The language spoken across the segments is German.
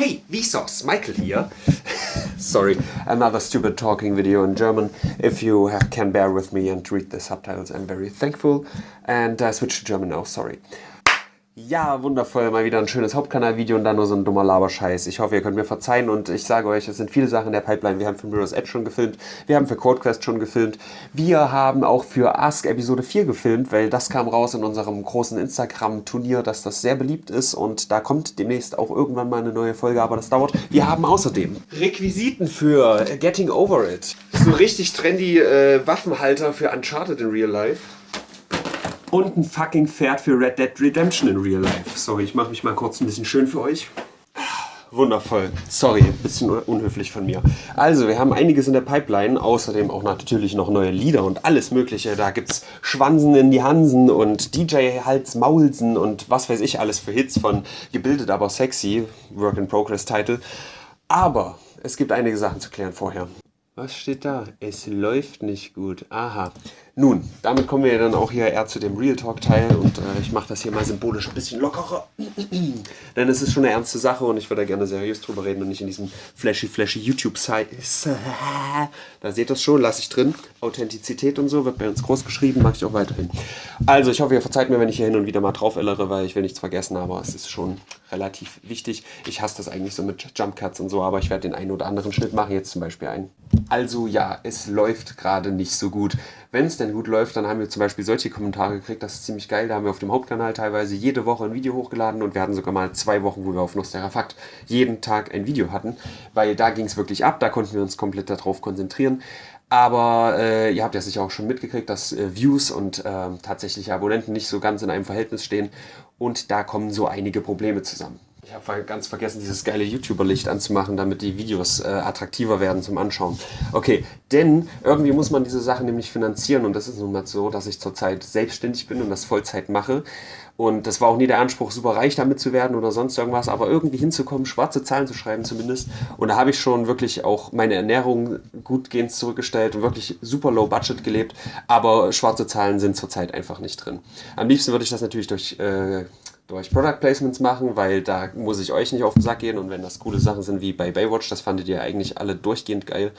Hey, Vsauce, Michael here. Sorry, another stupid talking video in German. If you can bear with me and read the subtitles, I'm very thankful. And I switch to German now, sorry. Ja, wundervoll, mal wieder ein schönes Hauptkanalvideo und dann nur so ein dummer Laberscheiß. Ich hoffe, ihr könnt mir verzeihen und ich sage euch, es sind viele Sachen in der Pipeline. Wir haben für Mirror's Edge schon gefilmt, wir haben für CodeQuest schon gefilmt, wir haben auch für Ask Episode 4 gefilmt, weil das kam raus in unserem großen Instagram-Turnier, dass das sehr beliebt ist und da kommt demnächst auch irgendwann mal eine neue Folge, aber das dauert. Wir haben außerdem Requisiten für Getting Over It. So richtig trendy äh, Waffenhalter für Uncharted in Real Life und ein fucking Pferd für Red Dead Redemption in Real Life. Sorry, ich mache mich mal kurz ein bisschen schön für euch. Wundervoll. Sorry, ein bisschen unhöflich von mir. Also, wir haben einiges in der Pipeline, außerdem auch natürlich noch neue Lieder und alles mögliche. Da gibt's Schwansen in die Hansen und DJ Hals Maulsen und was weiß ich alles für Hits von Gebildet aber sexy, Work in Progress Title. Aber es gibt einige Sachen zu klären vorher. Was steht da? Es läuft nicht gut. Aha. Nun, damit kommen wir dann auch hier eher zu dem Real Talk Teil und äh, ich mache das hier mal symbolisch ein bisschen lockerer. Denn es ist schon eine ernste Sache und ich würde da gerne seriös drüber reden und nicht in diesem flashy flashy YouTube Site. Da seht ihr es schon, lasse ich drin. Authentizität und so wird bei uns groß geschrieben, mache ich auch weiterhin. Also ich hoffe, ihr verzeiht mir, wenn ich hier hin und wieder mal drauf ellere, weil ich will nichts vergessen, aber es ist schon relativ wichtig. Ich hasse das eigentlich so mit Jump Cuts und so, aber ich werde den einen oder anderen Schnitt machen, jetzt zum Beispiel einen. Also ja, es läuft gerade nicht so gut. Wenn es denn gut läuft, dann haben wir zum Beispiel solche Kommentare gekriegt, das ist ziemlich geil. Da haben wir auf dem Hauptkanal teilweise jede Woche ein Video hochgeladen und wir hatten sogar mal zwei Wochen, wo wir auf Nosterafakt jeden Tag ein Video hatten, weil da ging es wirklich ab, da konnten wir uns komplett darauf konzentrieren. Aber äh, ihr habt ja sicher auch schon mitgekriegt, dass äh, Views und äh, tatsächliche Abonnenten nicht so ganz in einem Verhältnis stehen und da kommen so einige Probleme zusammen. Ich habe ganz vergessen, dieses geile YouTuber-Licht anzumachen, damit die Videos äh, attraktiver werden zum Anschauen. Okay, denn irgendwie muss man diese Sachen nämlich finanzieren und das ist nun mal so, dass ich zurzeit selbstständig bin und das Vollzeit mache. Und das war auch nie der Anspruch, super reich damit zu werden oder sonst irgendwas, aber irgendwie hinzukommen, schwarze Zahlen zu schreiben zumindest. Und da habe ich schon wirklich auch meine Ernährung gutgehend zurückgestellt und wirklich super low budget gelebt. Aber schwarze Zahlen sind zurzeit einfach nicht drin. Am liebsten würde ich das natürlich durch äh, durch Product Placements machen, weil da muss ich euch nicht auf den Sack gehen und wenn das coole Sachen sind wie bei Baywatch, das fandet ihr eigentlich alle durchgehend geil,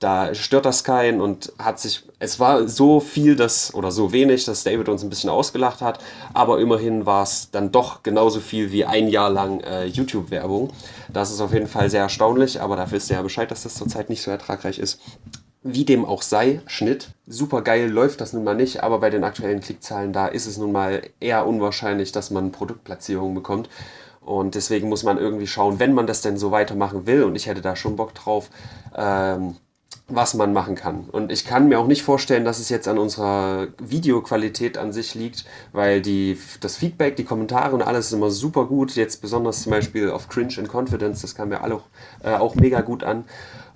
da stört das keinen und hat sich, es war so viel, dass, oder so wenig, dass David uns ein bisschen ausgelacht hat, aber immerhin war es dann doch genauso viel wie ein Jahr lang äh, YouTube-Werbung. Das ist auf jeden Fall sehr erstaunlich, aber da wisst ihr ja Bescheid, dass das zurzeit nicht so ertragreich ist. Wie dem auch sei, Schnitt. Super geil läuft das nun mal nicht, aber bei den aktuellen Klickzahlen da ist es nun mal eher unwahrscheinlich, dass man Produktplatzierungen bekommt. Und deswegen muss man irgendwie schauen, wenn man das denn so weitermachen will, und ich hätte da schon Bock drauf, ähm, was man machen kann. Und ich kann mir auch nicht vorstellen, dass es jetzt an unserer Videoqualität an sich liegt, weil die, das Feedback, die Kommentare und alles ist immer super gut. Jetzt besonders zum Beispiel auf Cringe and Confidence, das kam mir alle, äh, auch mega gut an.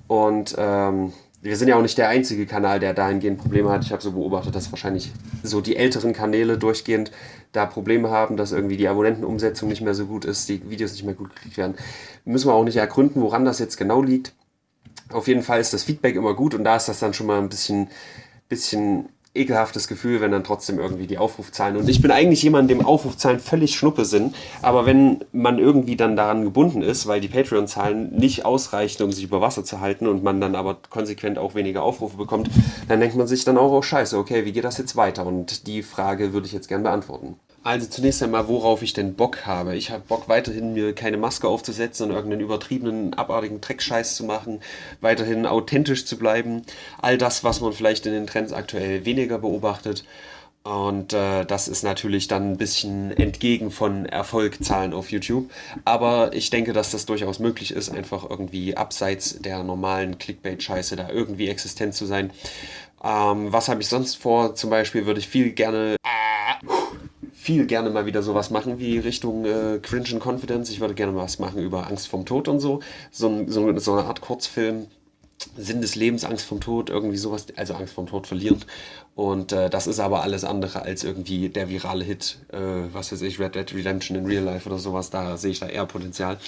Und ähm, wir sind ja auch nicht der einzige Kanal, der dahingehend Probleme hat. Ich habe so beobachtet, dass wahrscheinlich so die älteren Kanäle durchgehend da Probleme haben, dass irgendwie die Abonnentenumsetzung nicht mehr so gut ist, die Videos nicht mehr gut geklickt werden. Müssen wir auch nicht ergründen, woran das jetzt genau liegt. Auf jeden Fall ist das Feedback immer gut und da ist das dann schon mal ein bisschen, bisschen ekelhaftes Gefühl, wenn dann trotzdem irgendwie die Aufrufzahlen. Und ich bin eigentlich jemand, dem Aufrufzahlen völlig Schnuppe sind. Aber wenn man irgendwie dann daran gebunden ist, weil die Patreon-Zahlen nicht ausreichen, um sich über Wasser zu halten und man dann aber konsequent auch weniger Aufrufe bekommt, dann denkt man sich dann auch, oh scheiße, okay, wie geht das jetzt weiter? Und die Frage würde ich jetzt gern beantworten. Also zunächst einmal, worauf ich denn Bock habe. Ich habe Bock weiterhin, mir keine Maske aufzusetzen und irgendeinen übertriebenen, abartigen Dreckscheiß zu machen, weiterhin authentisch zu bleiben. All das, was man vielleicht in den Trends aktuell weniger beobachtet. Und äh, das ist natürlich dann ein bisschen entgegen von Erfolgzahlen auf YouTube. Aber ich denke, dass das durchaus möglich ist, einfach irgendwie abseits der normalen Clickbait-Scheiße da irgendwie existent zu sein. Ähm, was habe ich sonst vor? Zum Beispiel würde ich viel gerne viel gerne mal wieder sowas machen wie Richtung äh, Cringe and Confidence. Ich würde gerne was machen über Angst vom Tod und so. So, so, so eine Art Kurzfilm. Sinn des Lebens, Angst vom Tod, irgendwie sowas, also Angst vom Tod verlieren. Und äh, das ist aber alles andere als irgendwie der virale Hit, äh, was weiß ich, Red Dead Redemption in Real Life oder sowas. Da sehe ich da eher Potenzial.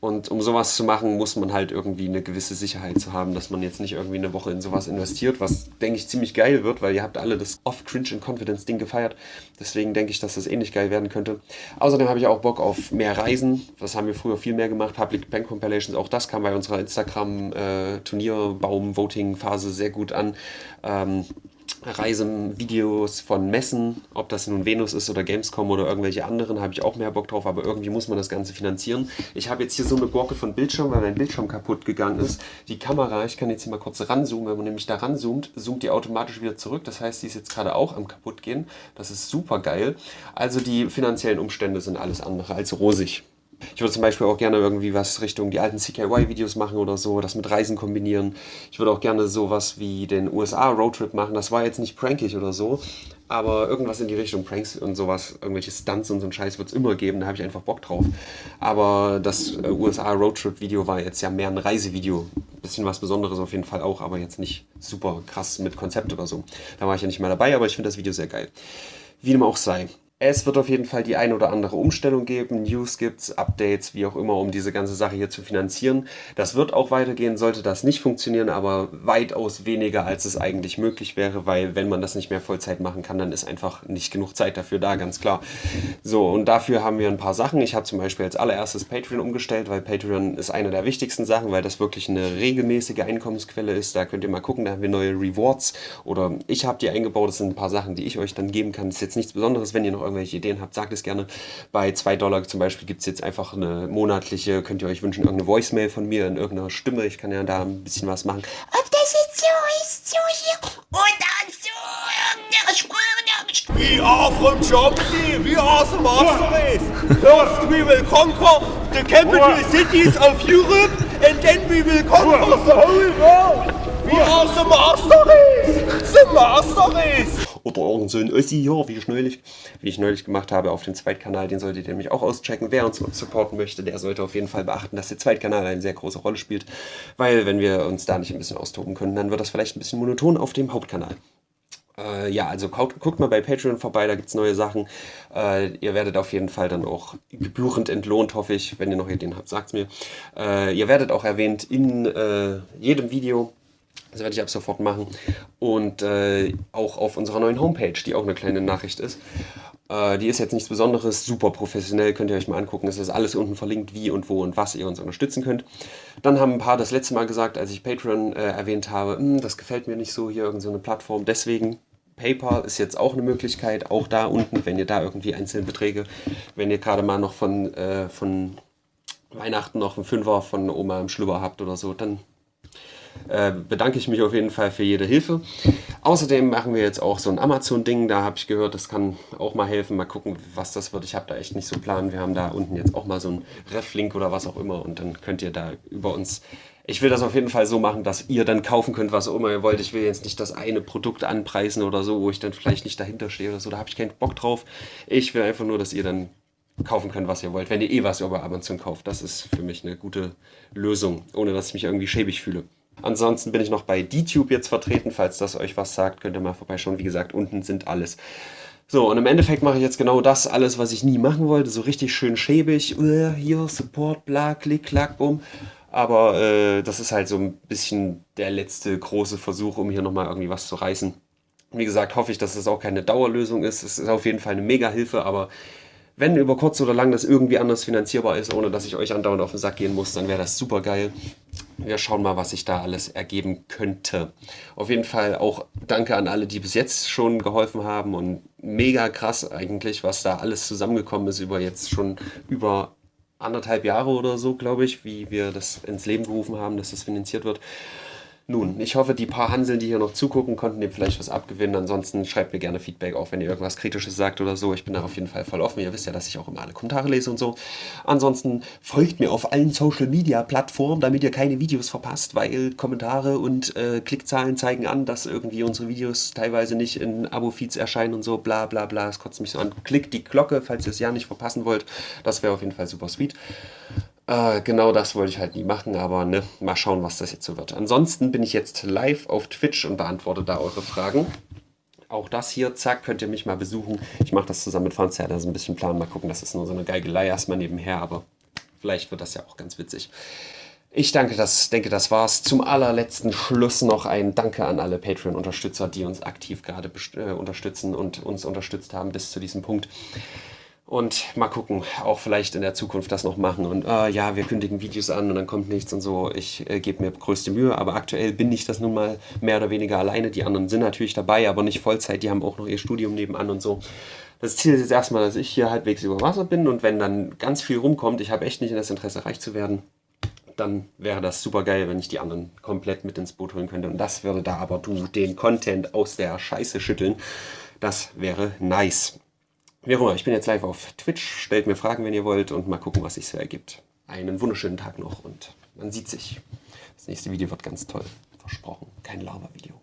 Und um sowas zu machen, muss man halt irgendwie eine gewisse Sicherheit zu haben, dass man jetzt nicht irgendwie eine Woche in sowas investiert, was, denke ich, ziemlich geil wird, weil ihr habt alle das Off-Cringe and Confidence Ding gefeiert. Deswegen denke ich, dass das ähnlich geil werden könnte. Außerdem habe ich auch Bock auf mehr Reisen. Das haben wir früher viel mehr gemacht. Public Bank Compilations, auch das kam bei unserer Instagram-Turnierbaum-Voting-Phase sehr gut an. Ähm, Reisevideos von Messen, ob das nun Venus ist oder Gamescom oder irgendwelche anderen, habe ich auch mehr Bock drauf, aber irgendwie muss man das Ganze finanzieren. Ich habe jetzt hier so eine Borke von Bildschirm, weil mein Bildschirm kaputt gegangen ist. Die Kamera, ich kann jetzt hier mal kurz ranzoomen, wenn man nämlich da ranzoomt, zoomt die automatisch wieder zurück. Das heißt, die ist jetzt gerade auch am kaputt gehen. Das ist super geil. Also die finanziellen Umstände sind alles andere als rosig. Ich würde zum Beispiel auch gerne irgendwie was Richtung die alten CKY-Videos machen oder so, das mit Reisen kombinieren. Ich würde auch gerne sowas wie den USA-Roadtrip machen. Das war jetzt nicht prankig oder so, aber irgendwas in die Richtung Pranks und sowas, irgendwelche Stunts und so ein Scheiß wird es immer geben, da habe ich einfach Bock drauf. Aber das äh, USA-Roadtrip-Video war jetzt ja mehr ein Reisevideo. Bisschen was Besonderes auf jeden Fall auch, aber jetzt nicht super krass mit Konzept oder so. Da war ich ja nicht mehr dabei, aber ich finde das Video sehr geil. Wie dem auch sei. Es wird auf jeden Fall die ein oder andere Umstellung geben, News gibt's, Updates, wie auch immer, um diese ganze Sache hier zu finanzieren. Das wird auch weitergehen, sollte das nicht funktionieren, aber weitaus weniger, als es eigentlich möglich wäre, weil wenn man das nicht mehr Vollzeit machen kann, dann ist einfach nicht genug Zeit dafür da, ganz klar. So, und dafür haben wir ein paar Sachen. Ich habe zum Beispiel als allererstes Patreon umgestellt, weil Patreon ist eine der wichtigsten Sachen, weil das wirklich eine regelmäßige Einkommensquelle ist. Da könnt ihr mal gucken, da haben wir neue Rewards oder ich habe die eingebaut. Das sind ein paar Sachen, die ich euch dann geben kann. Das ist jetzt nichts Besonderes, wenn ihr noch irgendwelche Ideen habt, sagt es gerne. Bei 2 Dollar zum Beispiel gibt es jetzt einfach eine monatliche, könnt ihr euch wünschen, irgendeine Voicemail von mir in irgendeiner Stimme. Ich kann ja da ein bisschen was machen. Ob das jetzt so ist, so hier oder so irgendeine are from Germany, we are the master race. First we will conquer the capital cities of Europe and then we will conquer the whole world. We are the master race, the master race oder irgend so ein Ossi hier, wie ich, neulich, wie ich neulich gemacht habe auf dem Zweitkanal. Den solltet ihr nämlich auch auschecken. Wer uns supporten möchte, der sollte auf jeden Fall beachten, dass der Zweitkanal eine sehr große Rolle spielt. Weil wenn wir uns da nicht ein bisschen austoben können, dann wird das vielleicht ein bisschen monoton auf dem Hauptkanal. Äh, ja, also guckt, mal bei Patreon vorbei, da gibt es neue Sachen. Äh, ihr werdet auf jeden Fall dann auch gebührend entlohnt, hoffe ich. Wenn ihr noch Ideen habt, sagt es mir. Äh, ihr werdet auch erwähnt in äh, jedem Video. Das werde ich ab sofort machen. Und äh, auch auf unserer neuen Homepage, die auch eine kleine Nachricht ist. Äh, die ist jetzt nichts Besonderes, super professionell, könnt ihr euch mal angucken. Es ist alles unten verlinkt, wie und wo und was ihr uns unterstützen könnt. Dann haben ein paar das letzte Mal gesagt, als ich Patreon äh, erwähnt habe, hm, das gefällt mir nicht so, hier irgendeine so Plattform. Deswegen PayPal ist jetzt auch eine Möglichkeit, auch da unten, wenn ihr da irgendwie einzelne Beträge, wenn ihr gerade mal noch von, äh, von Weihnachten noch einen Fünfer von Oma im Schlüpper habt oder so, dann äh, bedanke ich mich auf jeden Fall für jede Hilfe. Außerdem machen wir jetzt auch so ein Amazon-Ding, da habe ich gehört, das kann auch mal helfen. Mal gucken, was das wird. Ich habe da echt nicht so Plan. Wir haben da unten jetzt auch mal so einen Ref-Link oder was auch immer und dann könnt ihr da über uns ich will das auf jeden Fall so machen, dass ihr dann kaufen könnt, was auch immer ihr wollt. Ich will jetzt nicht das eine Produkt anpreisen oder so, wo ich dann vielleicht nicht dahinter stehe oder so. Da habe ich keinen Bock drauf. Ich will einfach nur, dass ihr dann kaufen könnt, was ihr wollt, wenn ihr eh was über Amazon kauft. Das ist für mich eine gute Lösung, ohne dass ich mich irgendwie schäbig fühle. Ansonsten bin ich noch bei DTube jetzt vertreten. Falls das euch was sagt, könnt ihr mal vorbeischauen. Wie gesagt, unten sind alles. So, und im Endeffekt mache ich jetzt genau das alles, was ich nie machen wollte. So richtig schön schäbig. Uh, hier, Support, bla, klick, klack, bumm. Aber äh, das ist halt so ein bisschen der letzte große Versuch, um hier nochmal irgendwie was zu reißen. Wie gesagt, hoffe ich, dass das auch keine Dauerlösung ist. Es ist auf jeden Fall eine Mega-Hilfe, aber wenn über kurz oder lang das irgendwie anders finanzierbar ist, ohne dass ich euch andauernd auf den Sack gehen muss, dann wäre das super geil. Wir schauen mal, was sich da alles ergeben könnte. Auf jeden Fall auch danke an alle, die bis jetzt schon geholfen haben und mega krass eigentlich, was da alles zusammengekommen ist über jetzt schon über anderthalb Jahre oder so, glaube ich, wie wir das ins Leben gerufen haben, dass das finanziert wird. Nun, ich hoffe, die paar Hanseln, die hier noch zugucken, konnten dem vielleicht was abgewinnen. Ansonsten schreibt mir gerne Feedback, auch wenn ihr irgendwas Kritisches sagt oder so. Ich bin da auf jeden Fall voll offen. Ihr wisst ja, dass ich auch immer alle Kommentare lese und so. Ansonsten folgt mir auf allen Social Media Plattformen, damit ihr keine Videos verpasst, weil Kommentare und äh, Klickzahlen zeigen an, dass irgendwie unsere Videos teilweise nicht in Abo-Feeds erscheinen und so. Bla bla bla. Es kotzt mich so an. Klickt die Glocke, falls ihr es ja nicht verpassen wollt. Das wäre auf jeden Fall super sweet. Äh, genau das wollte ich halt nie machen, aber ne, mal schauen, was das jetzt so wird. Ansonsten bin ich jetzt live auf Twitch und beantworte da eure Fragen. Auch das hier, zack, könnt ihr mich mal besuchen. Ich mache das zusammen mit Franz, ja, das ist ein bisschen Plan. Mal gucken, das ist nur so eine Geigelei erstmal nebenher, aber Vielleicht wird das ja auch ganz witzig. Ich danke, das, denke, das war's. Zum allerletzten Schluss noch ein Danke an alle Patreon-Unterstützer, die uns aktiv gerade äh, unterstützen und uns unterstützt haben bis zu diesem Punkt. Und mal gucken, auch vielleicht in der Zukunft das noch machen. Und äh, ja, wir kündigen Videos an und dann kommt nichts und so. Ich äh, gebe mir größte Mühe, aber aktuell bin ich das nun mal mehr oder weniger alleine. Die anderen sind natürlich dabei, aber nicht Vollzeit. Die haben auch noch ihr Studium nebenan und so. Das Ziel ist jetzt erstmal, dass ich hier halbwegs über Wasser bin und wenn dann ganz viel rumkommt, ich habe echt nicht in das Interesse, reich zu werden, dann wäre das super geil, wenn ich die anderen komplett mit ins Boot holen könnte. Und das würde da aber du den Content aus der Scheiße schütteln. Das wäre nice. Wie auch immer, ich bin jetzt live auf Twitch. Stellt mir Fragen, wenn ihr wollt und mal gucken, was sich so ergibt. Einen wunderschönen Tag noch und man sieht sich. Das nächste Video wird ganz toll. Versprochen. Kein Lava-Video.